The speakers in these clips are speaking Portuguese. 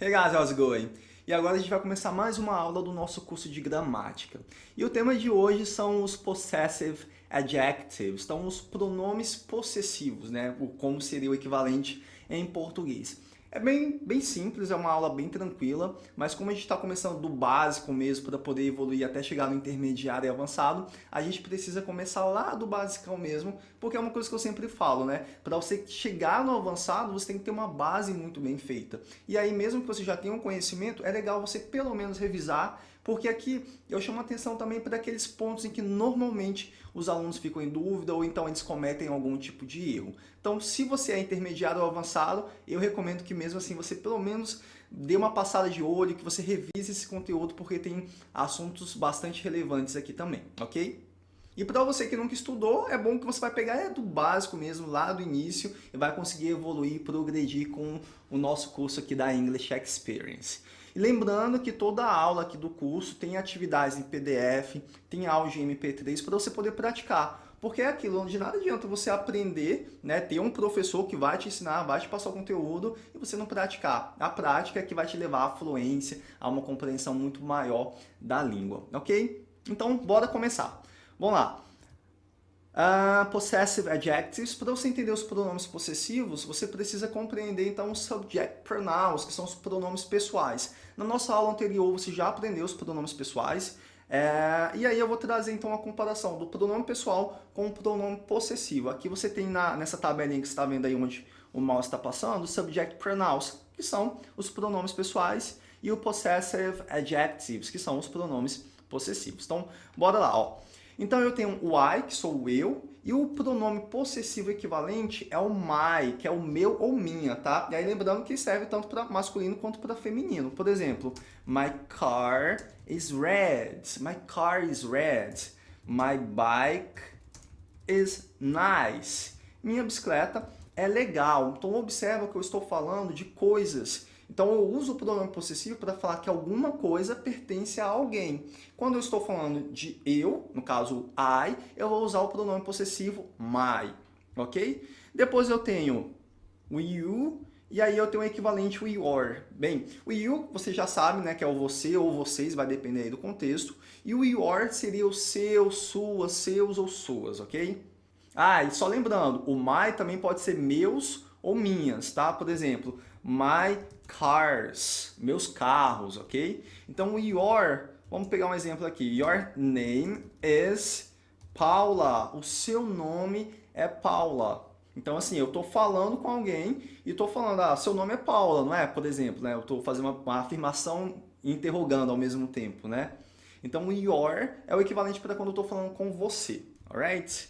Hey guys, how's it going? E agora a gente vai começar mais uma aula do nosso curso de gramática. E o tema de hoje são os possessive adjectives, então os pronomes possessivos, né? O como seria o equivalente em português. É bem, bem simples, é uma aula bem tranquila, mas como a gente está começando do básico mesmo para poder evoluir até chegar no intermediário e avançado, a gente precisa começar lá do basicão mesmo, porque é uma coisa que eu sempre falo, né? Para você chegar no avançado, você tem que ter uma base muito bem feita. E aí, mesmo que você já tenha um conhecimento, é legal você pelo menos revisar porque aqui eu chamo atenção também para aqueles pontos em que normalmente os alunos ficam em dúvida ou então eles cometem algum tipo de erro. Então, se você é intermediário ou avançado, eu recomendo que mesmo assim você pelo menos dê uma passada de olho, que você revise esse conteúdo, porque tem assuntos bastante relevantes aqui também, ok? E para você que nunca estudou, é bom que você vai pegar é do básico mesmo, lá do início, e vai conseguir evoluir, progredir com o nosso curso aqui da English Experience. Lembrando que toda a aula aqui do curso tem atividades em PDF, tem áudio em MP3 para você poder praticar. Porque é aquilo, de nada adianta você aprender, né, ter um professor que vai te ensinar, vai te passar o conteúdo e você não praticar. A prática é que vai te levar à fluência, a uma compreensão muito maior da língua, ok? Então, bora começar. Vamos lá. Uh, possessive adjectives, para você entender os pronomes possessivos, você precisa compreender então os subject pronouns, que são os pronomes pessoais. Na nossa aula anterior você já aprendeu os pronomes pessoais, é, e aí eu vou trazer então a comparação do pronome pessoal com o pronome possessivo. Aqui você tem na, nessa tabelinha que você está vendo aí onde o mouse está passando, subject pronouns, que são os pronomes pessoais, e o possessive adjectives, que são os pronomes possessivos. Então, bora lá, ó. Então eu tenho o I, que sou eu, e o pronome possessivo equivalente é o my, que é o meu ou minha, tá? E aí lembrando que serve tanto para masculino quanto para feminino. Por exemplo, my car is red. My car is red. My bike is nice. Minha bicicleta é legal. Então observa que eu estou falando de coisas então eu uso o pronome possessivo para falar que alguma coisa pertence a alguém. Quando eu estou falando de eu, no caso I, eu vou usar o pronome possessivo my, ok? Depois eu tenho o you, e aí eu tenho o equivalente o your. Bem, o you você já sabe, né, que é o você ou vocês, vai depender aí do contexto. E o your seria o seu, sua, seus ou suas, ok? Ah, e só lembrando, o my também pode ser meus ou minhas, tá? Por exemplo, my cars, meus carros, ok? Então, your, vamos pegar um exemplo aqui. Your name is Paula. O seu nome é Paula. Então, assim, eu estou falando com alguém e estou falando, ah, seu nome é Paula, não é? Por exemplo, né? Eu estou fazendo uma, uma afirmação interrogando ao mesmo tempo, né? Então, your é o equivalente para quando eu estou falando com você, alright?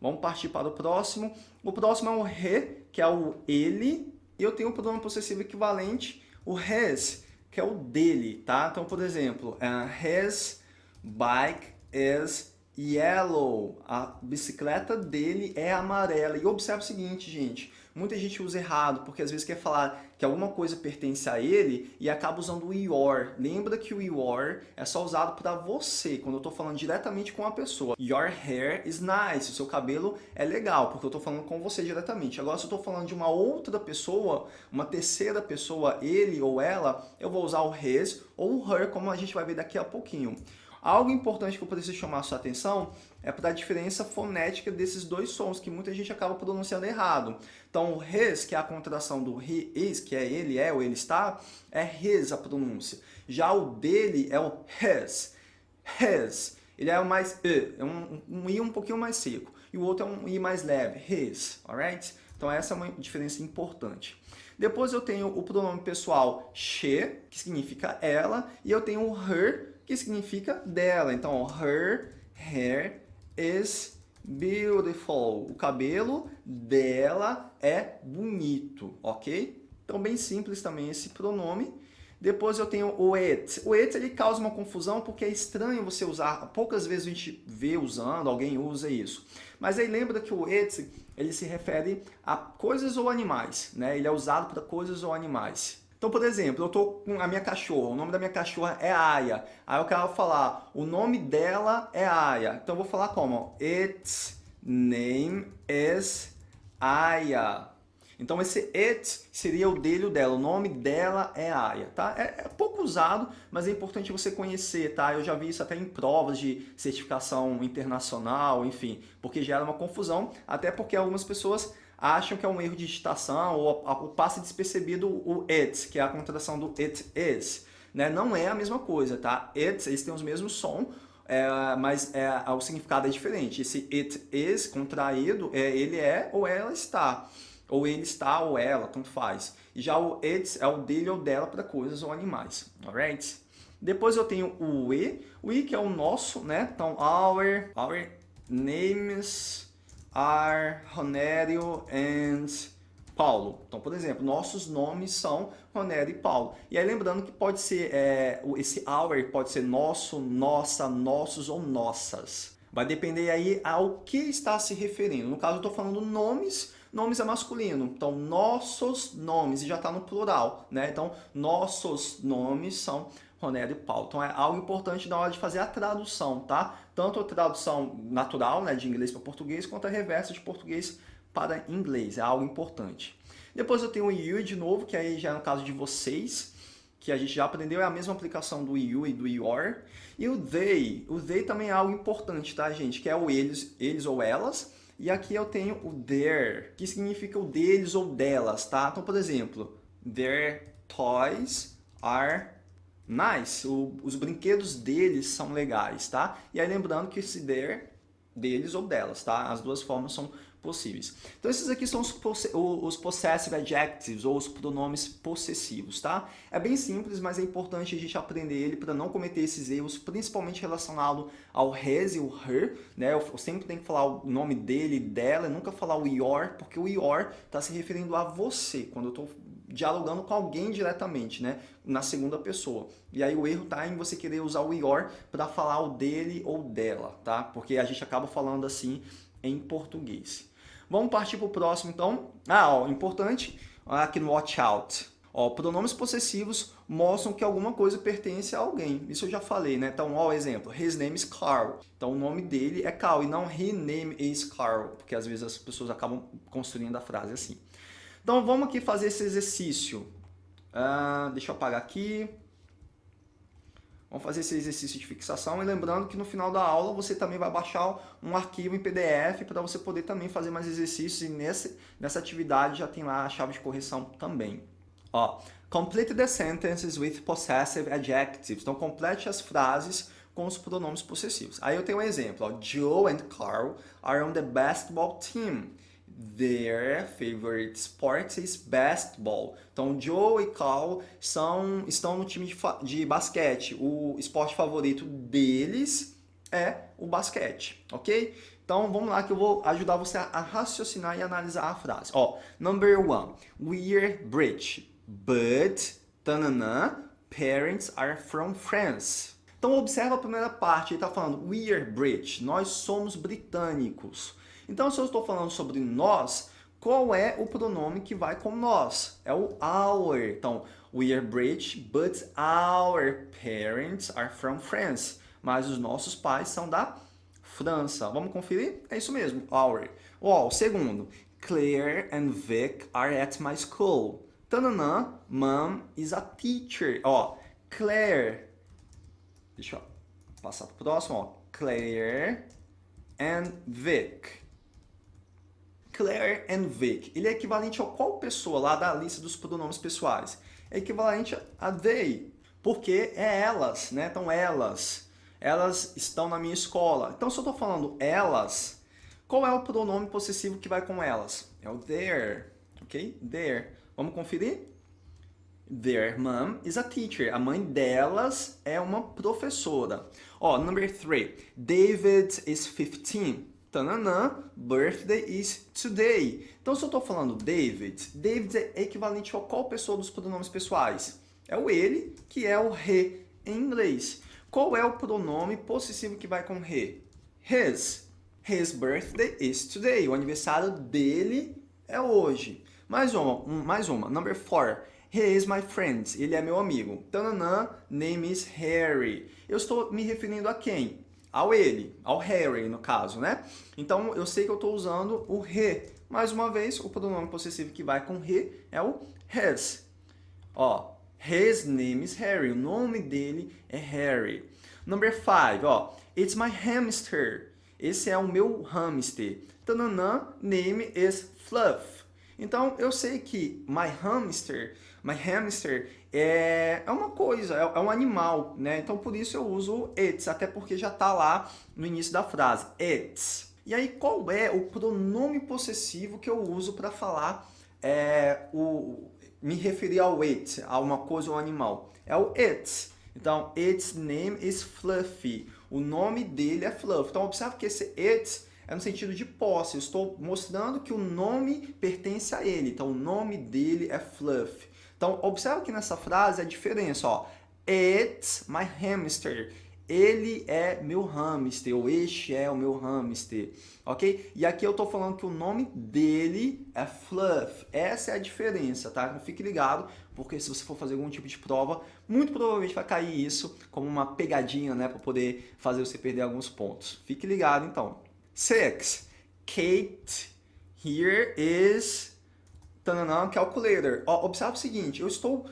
Vamos partir para o próximo. O próximo é o he, que é o ele, e eu tenho o pronome possessivo equivalente, o his, que é o dele, tá? Então, por exemplo, uh, his bike is yellow. A bicicleta dele é amarela. E observe o seguinte, gente. Muita gente usa errado, porque às vezes quer falar que alguma coisa pertence a ele e acaba usando o your. Lembra que o your é só usado para você, quando eu estou falando diretamente com a pessoa. Your hair is nice. O seu cabelo é legal, porque eu estou falando com você diretamente. Agora, se eu estou falando de uma outra pessoa, uma terceira pessoa, ele ou ela, eu vou usar o his ou o her, como a gente vai ver daqui a pouquinho. Algo importante que eu preciso chamar a sua atenção é para a diferença fonética desses dois sons, que muita gente acaba pronunciando errado. Então, o his, que é a contração do he is, que é ele é ou ele está, é his a pronúncia. Já o dele é o his. His. Ele é o mais e, é um, um i um pouquinho mais seco. E o outro é um i mais leve, his, alright? Então essa é uma diferença importante. Depois eu tenho o pronome pessoal she, que significa ela, e eu tenho o her, que significa dela. Então, her hair is beautiful. O cabelo dela é bonito, ok? Então, bem simples também esse pronome. Depois eu tenho o it. O it ele causa uma confusão porque é estranho você usar. Poucas vezes a gente vê usando, alguém usa isso. Mas aí lembra que o it ele se refere a coisas ou animais. Né? Ele é usado para coisas ou animais. Então, por exemplo, eu estou com a minha cachorra, o nome da minha cachorra é Aya. Aí eu quero falar, o nome dela é Aya. Então eu vou falar como? Its name is Aya. Então esse it seria o dele ou dela, o nome dela é Aya, tá? É, é, pouco usado, mas é importante você conhecer, tá? Eu já vi isso até em provas de certificação internacional, enfim, porque gera uma confusão, até porque algumas pessoas acham que é um erro de digitação ou, ou passa despercebido o it, que é a contração do it is. Né? Não é a mesma coisa, tá? It, eles têm os mesmos som, é, mas é, o significado é diferente. Esse it is contraído, é, ele é ou ela está. Ou ele está ou ela, tanto faz. Já o it é o dele ou dela para coisas ou animais. Alright? Depois eu tenho o we. O we que é o nosso, né? Então, our, our names are Ronério and Paulo. Então, por exemplo, nossos nomes são Ronério e Paulo. E aí lembrando que pode ser, é, esse our pode ser nosso, nossa, nossos ou nossas. Vai depender aí ao que está se referindo. No caso, eu estou falando nomes, nomes é masculino. Então, nossos nomes, e já está no plural, né? Então, nossos nomes são Ronério e Paulo. Então é algo importante na hora de fazer a tradução, tá? Tanto a tradução natural, né, de inglês para português, quanto a reversa de português para inglês. É algo importante. Depois eu tenho o you de novo, que aí já é no caso de vocês, que a gente já aprendeu, é a mesma aplicação do you e do your. E o they, o they também é algo importante, tá, gente? Que é o eles, eles ou elas. E aqui eu tenho o their, que significa o deles ou delas, tá? Então, por exemplo, their toys are nice, o, os brinquedos deles são legais, tá? E aí lembrando que esse there, deles ou delas, tá? As duas formas são possíveis. Então esses aqui são os, os possessive adjectives ou os pronomes possessivos, tá? É bem simples, mas é importante a gente aprender ele para não cometer esses erros, principalmente relacionado ao his e o her, né? Eu sempre tenho que falar o nome dele, dela, nunca falar o your, porque o your está se referindo a você, quando eu estou dialogando com alguém diretamente, né? Na segunda pessoa. E aí o erro tá em você querer usar o your para falar o dele ou dela, tá? Porque a gente acaba falando assim em português. Vamos partir para o próximo, então. Ah, ó, importante, aqui no watch out. Ó, pronomes possessivos mostram que alguma coisa pertence a alguém. Isso eu já falei, né? Então, ó, exemplo, his name is Carl. Então, o nome dele é Carl e não his name is Carl, porque às vezes as pessoas acabam construindo a frase assim. Então vamos aqui fazer esse exercício. Uh, deixa eu apagar aqui. Vamos fazer esse exercício de fixação e lembrando que no final da aula você também vai baixar um arquivo em PDF para você poder também fazer mais exercícios e nesse, nessa atividade já tem lá a chave de correção também. Ó, complete the sentences with possessive adjectives. Então complete as frases com os pronomes possessivos. Aí eu tenho um exemplo. Ó, Joe and Carl are on the basketball team. Their favorite sport is basketball. Então, Joe e Carl são, estão no time de, de basquete. O esporte favorito deles é o basquete, ok? Então, vamos lá que eu vou ajudar você a, a raciocinar e analisar a frase. Ó, number one, we're British, but, tanana, parents are from France. Então, observa a primeira parte, ele está falando, we're British, nós somos britânicos. Então, se eu estou falando sobre nós, qual é o pronome que vai com nós? É o our. Então, we are British, but our parents are from France. Mas os nossos pais são da França. Vamos conferir? É isso mesmo, our. Ó, o segundo. Claire and Vic are at my school. Tananã, mom is a teacher. Ó, Claire. Deixa eu passar o próximo. Claire and Vic. Claire and Vic. Ele é equivalente a qual pessoa lá da lista dos pronomes pessoais? É equivalente a they, porque é elas, né? Então elas, elas estão na minha escola. Então se eu estou falando elas, qual é o pronome possessivo que vai com elas? É o their, ok? Their. Vamos conferir? Their mom is a teacher. A mãe delas é uma professora. Ó, oh, number three. David is 15 tananã, birthday is today. Então, se eu estou falando David, David é equivalente a qual pessoa dos pronomes pessoais? É o ele, que é o he em inglês. Qual é o pronome possessivo que vai com he? His. His birthday is today. O aniversário dele é hoje. Mais uma, um, mais uma. Number four. He is my friend. Ele é meu amigo. Tananã, name is Harry. Eu estou me referindo a quem? Ao ele, ao Harry no caso, né? Então eu sei que eu estou usando o he. Mais uma vez, o pronome possessivo que vai com he é o his. Ó, his name is Harry. O nome dele é Harry. Number five, ó, it's my hamster. Esse é o meu hamster. Tananã, name is Fluff. Então eu sei que my hamster, my hamster é, é uma coisa, é, é, um animal, né? Então por isso eu uso it's, até porque já está lá no início da frase, it's. E aí qual é o pronome possessivo que eu uso para falar é, o, me referir ao it, a uma coisa ou um animal? É o it. Então, its name is Fluffy. O nome dele é Fluff. Então, observe que esse it é no sentido de posse. Eu estou mostrando que o nome pertence a ele. Então, o nome dele é Fluff. Então, observe que nessa frase a diferença, ó. It's my hamster. Ele é meu hamster, ou este é o meu hamster, ok? E aqui eu estou falando que o nome dele é Fluff. Essa é a diferença, tá? Então, fique ligado, porque se você for fazer algum tipo de prova, muito provavelmente vai cair isso como uma pegadinha, né? Para poder fazer você perder alguns pontos. Fique ligado, então. Six. Kate, here is tananã, calculator. Ó, observe o seguinte, eu estou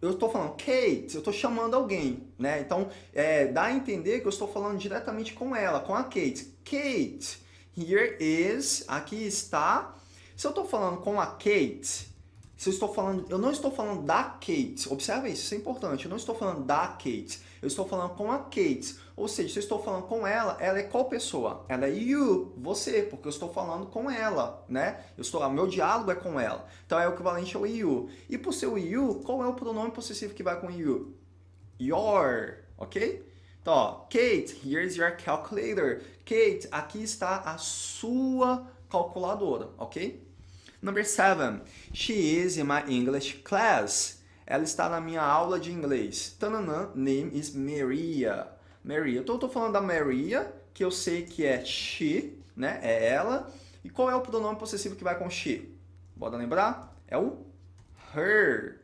eu estou falando Kate, eu estou chamando alguém, né? Então, é, dá a entender que eu estou falando diretamente com ela, com a Kate. Kate, here is, aqui está. Se eu estou falando com a Kate, se eu estou falando, eu não estou falando da Kate, observe isso, isso é importante, eu não estou falando da Kate, eu estou falando com a Kate, ou seja, se eu estou falando com ela, ela é qual pessoa? Ela é you, você, porque eu estou falando com ela, né? Eu estou, meu diálogo é com ela, então é o equivalente ao you. E por ser o you, qual é o pronome possessivo que vai com you? Your, ok? Então, ó, Kate, here's your calculator. Kate, aqui está a sua calculadora, ok? Number seven, she is in my English class. Ela está na minha aula de inglês. Tananã, name is Maria. Maria. Então, eu estou falando da Maria, que eu sei que é she, né? É ela. E qual é o pronome possessivo que vai com she? Bora lembrar? É o her,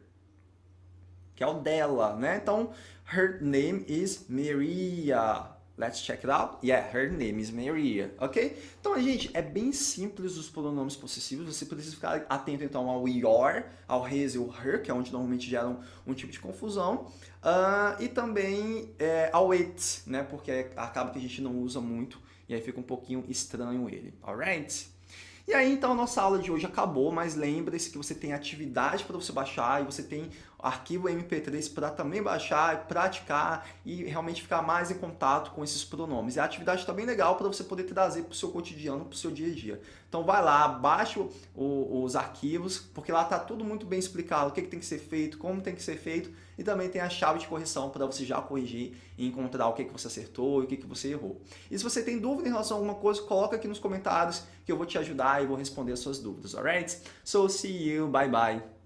que é o dela, né? Então, her name is Maria. Let's check it out. Yeah, her name is Maria, ok? Então, gente, é bem simples os pronomes possessivos. Você precisa ficar atento, então, ao your, ao his e ao her, que é onde normalmente geram um, tipo de confusão. Uh, e também é, ao it, né? Porque acaba que a gente não usa muito e aí fica um pouquinho estranho ele, alright? E aí, então, nossa aula de hoje acabou, mas lembre-se que você tem atividade para você baixar e você tem arquivo MP3 para também baixar, praticar e realmente ficar mais em contato com esses pronomes. E a atividade está bem legal para você poder trazer para o seu cotidiano, para o seu dia a dia. Então vai lá, baixa os arquivos, porque lá está tudo muito bem explicado, o que, que tem que ser feito, como tem que ser feito, e também tem a chave de correção para você já corrigir e encontrar o que, que você acertou e o que, que você errou. E se você tem dúvida em relação a alguma coisa, coloca aqui nos comentários que eu vou te ajudar e vou responder as suas dúvidas, alright? So, see you, bye bye!